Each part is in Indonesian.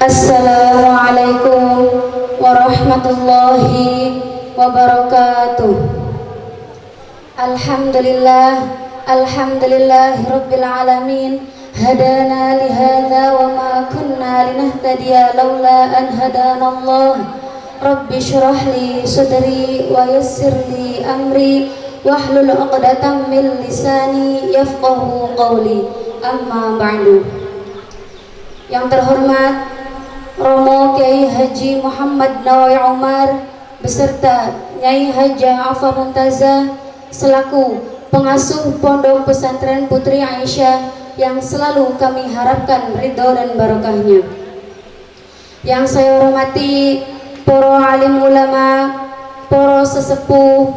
Assalamualaikum warahmatullahi wabarakatuh. Alhamdulillah Alhamdulillah Rabbil Alamin. Hadana lihada wa ma kunna linahtadiya lawla an hadana Allah. Rabbi syurah li sadri wa yassir li amri. Wahlul uqdatan min lisani yafqahu qawli. Amma ba'du. Yang terhormat Romo Kiai Haji Muhammad Nawai Umar beserta Nyai Haja Afa Mumtazah selaku pengasuh Pondok Pesantren Putri Aisyah yang selalu kami harapkan ridho dan barokahnya. Yang saya hormati poro alim ulama, poro sesepuh,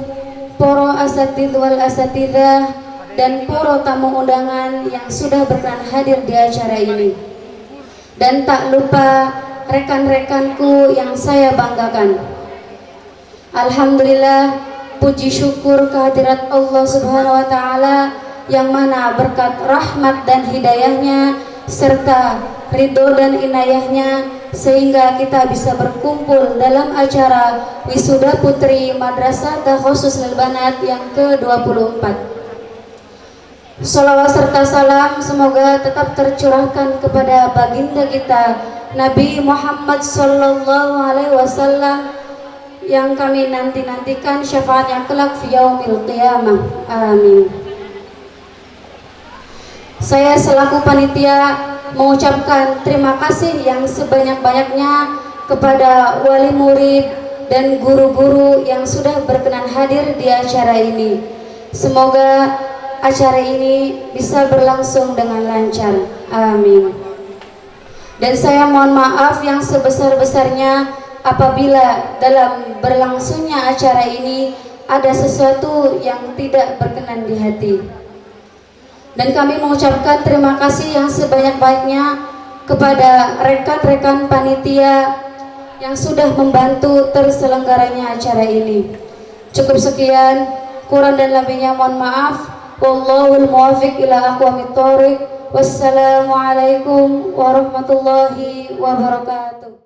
poro asatid wal asatidah, dan poro tamu undangan yang sudah berkenan hadir di acara ini. Dan tak lupa rekan-rekanku yang saya banggakan. Alhamdulillah puji syukur kehadirat Allah Subhanahu wa taala yang mana berkat rahmat dan hidayahnya serta ridho dan inayahnya sehingga kita bisa berkumpul dalam acara wisuda putri Madrasah Khusus Lilbanat yang ke-24 Salawat serta salam semoga tetap tercurahkan kepada baginda kita Nabi Muhammad Sallallahu Alaihi Wasallam yang kami nanti-nantikan syafaatnya kelak fi yaumil qiyamah. Amin. Saya selaku panitia mengucapkan terima kasih yang sebanyak-banyaknya kepada wali murid dan guru-guru yang sudah berkenan hadir di acara ini. Semoga acara ini bisa berlangsung dengan lancar. Amin. Dan saya mohon maaf yang sebesar-besarnya apabila dalam berlangsungnya acara ini ada sesuatu yang tidak berkenan di hati. Dan kami mengucapkan terima kasih yang sebanyak-banyaknya kepada rekan-rekan panitia yang sudah membantu terselenggaranya acara ini. Cukup sekian, kurang dan lebihnya mohon maaf. Wallahul muwafiq ila aqwamit thoriq. Wassalamualaikum warahmatullahi wabarakatuh.